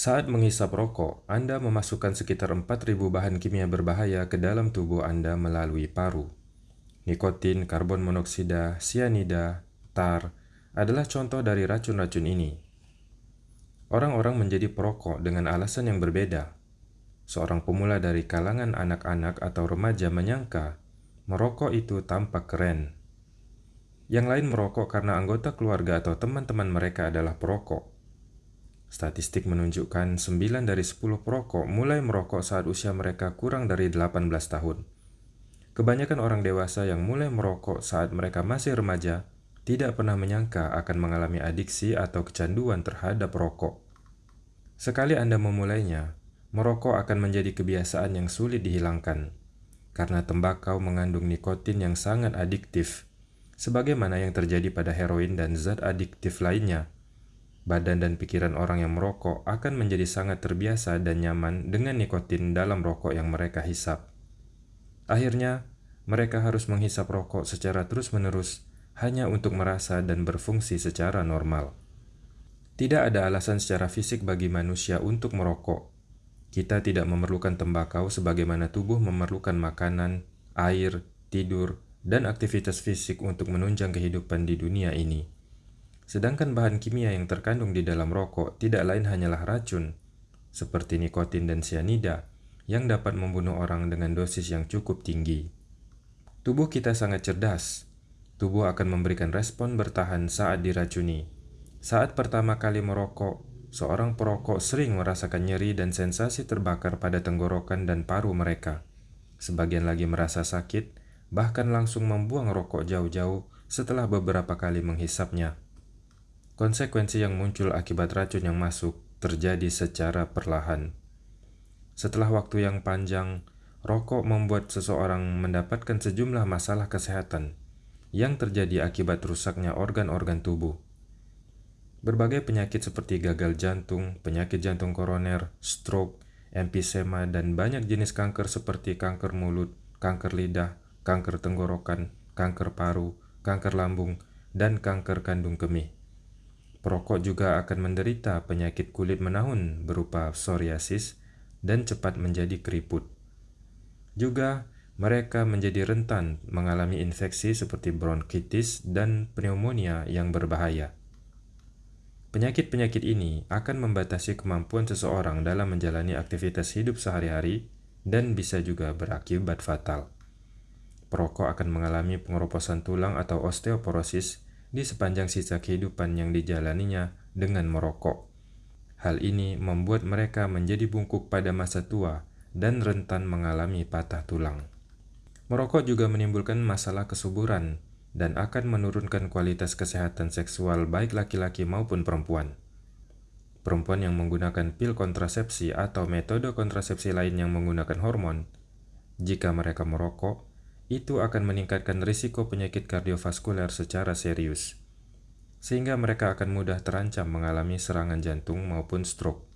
Saat menghisap rokok, Anda memasukkan sekitar 4.000 bahan kimia berbahaya ke dalam tubuh Anda melalui paru. Nikotin, karbon monoksida, sianida, tar adalah contoh dari racun-racun ini. Orang-orang menjadi perokok dengan alasan yang berbeda. Seorang pemula dari kalangan anak-anak atau remaja menyangka merokok itu tampak keren. Yang lain merokok karena anggota keluarga atau teman-teman mereka adalah perokok. Statistik menunjukkan 9 dari 10 perokok mulai merokok saat usia mereka kurang dari 18 tahun. Kebanyakan orang dewasa yang mulai merokok saat mereka masih remaja tidak pernah menyangka akan mengalami adiksi atau kecanduan terhadap rokok. Sekali Anda memulainya, merokok akan menjadi kebiasaan yang sulit dihilangkan, karena tembakau mengandung nikotin yang sangat adiktif, sebagaimana yang terjadi pada heroin dan zat adiktif lainnya badan dan pikiran orang yang merokok akan menjadi sangat terbiasa dan nyaman dengan nikotin dalam rokok yang mereka hisap. Akhirnya, mereka harus menghisap rokok secara terus-menerus hanya untuk merasa dan berfungsi secara normal. Tidak ada alasan secara fisik bagi manusia untuk merokok. Kita tidak memerlukan tembakau sebagaimana tubuh memerlukan makanan, air, tidur, dan aktivitas fisik untuk menunjang kehidupan di dunia ini. Sedangkan bahan kimia yang terkandung di dalam rokok tidak lain hanyalah racun, seperti nikotin dan sianida, yang dapat membunuh orang dengan dosis yang cukup tinggi. Tubuh kita sangat cerdas. Tubuh akan memberikan respon bertahan saat diracuni. Saat pertama kali merokok, seorang perokok sering merasakan nyeri dan sensasi terbakar pada tenggorokan dan paru mereka. Sebagian lagi merasa sakit, bahkan langsung membuang rokok jauh-jauh setelah beberapa kali menghisapnya. Konsekuensi yang muncul akibat racun yang masuk terjadi secara perlahan. Setelah waktu yang panjang, rokok membuat seseorang mendapatkan sejumlah masalah kesehatan yang terjadi akibat rusaknya organ-organ tubuh. Berbagai penyakit seperti gagal jantung, penyakit jantung koroner, stroke, emphysema, dan banyak jenis kanker seperti kanker mulut, kanker lidah, kanker tenggorokan, kanker paru, kanker lambung, dan kanker kandung kemih. Perokok juga akan menderita penyakit kulit menahun berupa psoriasis dan cepat menjadi keriput. Juga, mereka menjadi rentan mengalami infeksi seperti bronkitis dan pneumonia yang berbahaya. Penyakit-penyakit ini akan membatasi kemampuan seseorang dalam menjalani aktivitas hidup sehari-hari dan bisa juga berakibat fatal. Perokok akan mengalami pengeroposan tulang atau osteoporosis di sepanjang sisa kehidupan yang dijalaninya dengan merokok. Hal ini membuat mereka menjadi bungkuk pada masa tua dan rentan mengalami patah tulang. Merokok juga menimbulkan masalah kesuburan dan akan menurunkan kualitas kesehatan seksual baik laki-laki maupun perempuan. Perempuan yang menggunakan pil kontrasepsi atau metode kontrasepsi lain yang menggunakan hormon, jika mereka merokok, itu akan meningkatkan risiko penyakit kardiovaskuler secara serius, sehingga mereka akan mudah terancam mengalami serangan jantung maupun stroke.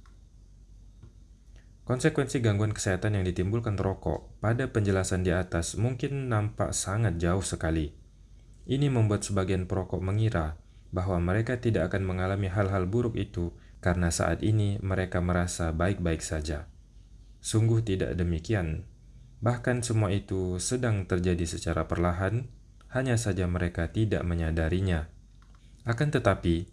Konsekuensi gangguan kesehatan yang ditimbulkan rokok pada penjelasan di atas mungkin nampak sangat jauh sekali. Ini membuat sebagian perokok mengira bahwa mereka tidak akan mengalami hal-hal buruk itu karena saat ini mereka merasa baik-baik saja. Sungguh tidak demikian. Bahkan semua itu sedang terjadi secara perlahan, hanya saja mereka tidak menyadarinya. Akan tetapi,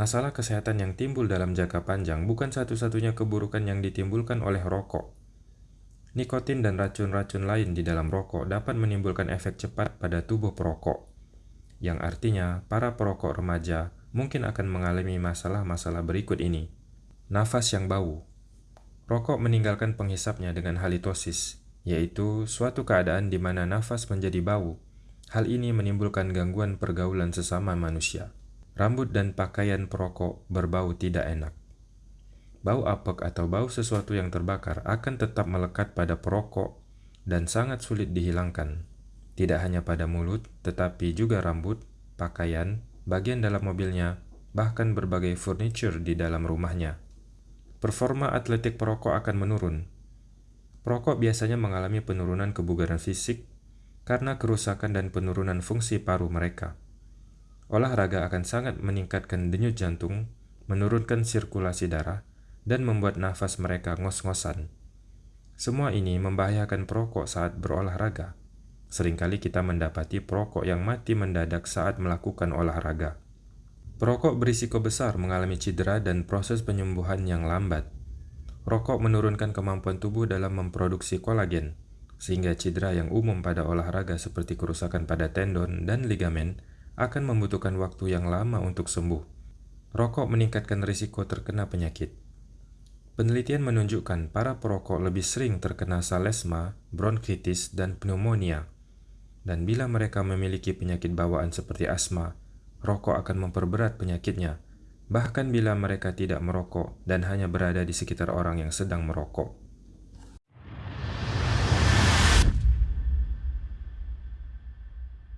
masalah kesehatan yang timbul dalam jangka panjang bukan satu-satunya keburukan yang ditimbulkan oleh rokok. Nikotin dan racun-racun lain di dalam rokok dapat menimbulkan efek cepat pada tubuh perokok, yang artinya para perokok remaja mungkin akan mengalami masalah-masalah berikut ini. Nafas yang bau Rokok meninggalkan penghisapnya dengan halitosis, yaitu suatu keadaan di mana nafas menjadi bau. Hal ini menimbulkan gangguan pergaulan sesama manusia. Rambut dan pakaian perokok berbau tidak enak. Bau apek atau bau sesuatu yang terbakar akan tetap melekat pada perokok dan sangat sulit dihilangkan. Tidak hanya pada mulut, tetapi juga rambut, pakaian, bagian dalam mobilnya, bahkan berbagai furniture di dalam rumahnya. Performa atletik perokok akan menurun, Perokok biasanya mengalami penurunan kebugaran fisik karena kerusakan dan penurunan fungsi paru mereka. Olahraga akan sangat meningkatkan denyut jantung, menurunkan sirkulasi darah, dan membuat nafas mereka ngos-ngosan. Semua ini membahayakan perokok saat berolahraga. Seringkali kita mendapati perokok yang mati mendadak saat melakukan olahraga. Perokok berisiko besar mengalami cedera dan proses penyembuhan yang lambat. Rokok menurunkan kemampuan tubuh dalam memproduksi kolagen, sehingga cedera yang umum pada olahraga seperti kerusakan pada tendon dan ligamen akan membutuhkan waktu yang lama untuk sembuh. Rokok meningkatkan risiko terkena penyakit. Penelitian menunjukkan para perokok lebih sering terkena salesma, bronkitis, dan pneumonia. Dan bila mereka memiliki penyakit bawaan seperti asma, rokok akan memperberat penyakitnya, bahkan bila mereka tidak merokok dan hanya berada di sekitar orang yang sedang merokok.